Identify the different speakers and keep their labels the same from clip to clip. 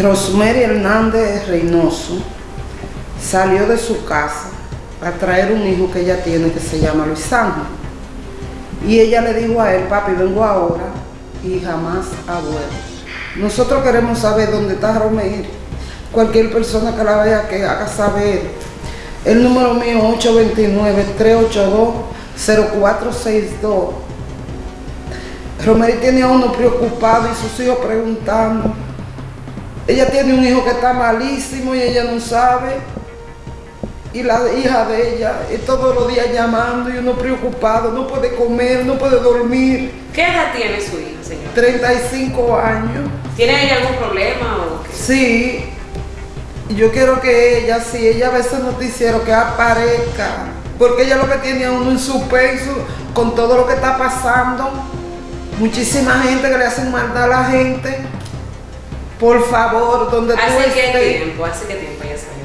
Speaker 1: Rosemary Hernández Reynoso salió de su casa a traer un hijo que ella tiene que se llama Luis Ángel. Y ella le dijo a él, papi, vengo ahora y jamás ha vuelto. Nosotros queremos saber dónde está Rosemary. Cualquier persona que la vea que haga saber. El número mío 829-382-0462. Rosemary tiene a uno preocupado y sus hijos preguntando. Ella tiene un hijo que está malísimo y ella no sabe. Y la hija de ella es todos los días llamando y uno preocupado, no puede comer, no puede dormir.
Speaker 2: ¿Qué edad tiene su hija, señor?
Speaker 1: 35 años.
Speaker 2: ¿Tiene ella algún problema o qué?
Speaker 1: Sí, yo quiero que ella, si ella ve ese noticiero, que aparezca. Porque ella lo que tiene a uno en su peso con todo lo que está pasando. Muchísima gente que le hacen maldad a la gente. Por favor, donde tú
Speaker 2: ¿Hace qué
Speaker 1: estés.
Speaker 2: tiempo? ¿Hace qué tiempo ella salió?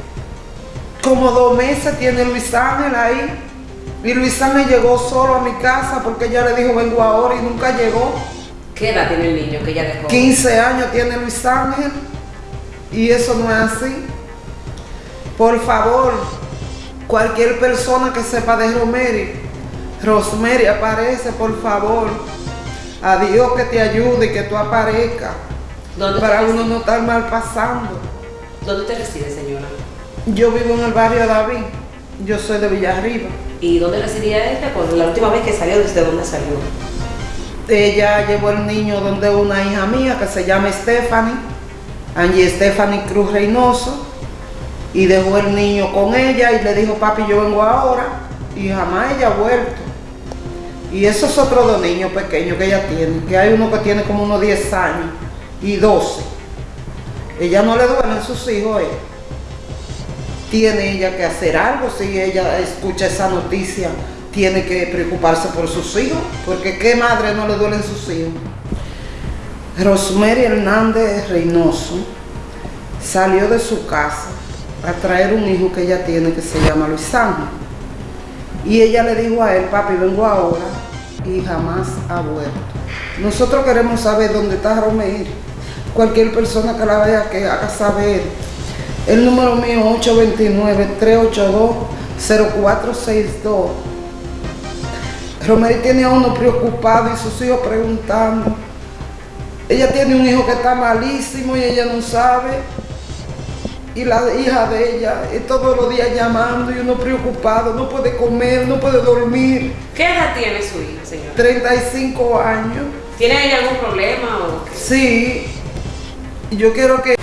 Speaker 1: Como dos meses tiene Luis Ángel ahí. Y Luis Ángel llegó solo a mi casa porque ella le dijo vengo ahora y nunca llegó.
Speaker 2: ¿Qué edad tiene el niño que ella dejó?
Speaker 1: 15 años tiene Luis Ángel. Y eso no es así. Por favor, cualquier persona que sepa de Rosemary, Rosemary aparece, por favor. A Dios que te ayude y que tú aparezcas.
Speaker 2: ¿Dónde
Speaker 1: Para uno no estar mal pasando.
Speaker 2: ¿Dónde usted reside, señora?
Speaker 1: Yo vivo en el barrio David. Yo soy de Villarriba.
Speaker 2: ¿Y dónde residía ella? Pues la última vez que salió, ¿desde dónde salió?
Speaker 1: Ella llevó el niño donde una hija mía que se llama Stephanie, Angie Stephanie Cruz Reynoso, y dejó el niño con ella y le dijo, papi, yo vengo ahora, y jamás ella ha vuelto. Y esos otros dos niños pequeños que ella tiene, que hay uno que tiene como unos 10 años y 12. Ella no le duelen sus hijos, eh. Tiene ella que hacer algo si ella escucha esa noticia tiene que preocuparse por sus hijos, porque qué madre no le duelen sus hijos. Rosemary Hernández Reynoso salió de su casa a traer un hijo que ella tiene que se llama Luis Ángel. Y ella le dijo a él, papi, vengo ahora y jamás ha vuelto. Nosotros queremos saber dónde está Rosemary. Cualquier persona que la vea que haga saber. El número mío 829-382-0462. Rosemary tiene a uno preocupado y sus hijos preguntando. Ella tiene un hijo que está malísimo y ella no sabe. Y la hija de ella es todos los días llamando y uno preocupado, no puede comer, no puede dormir.
Speaker 2: ¿Qué edad tiene su hija, señora?
Speaker 1: 35 años.
Speaker 2: ¿Tiene ella algún problema o qué?
Speaker 1: Sí, yo quiero que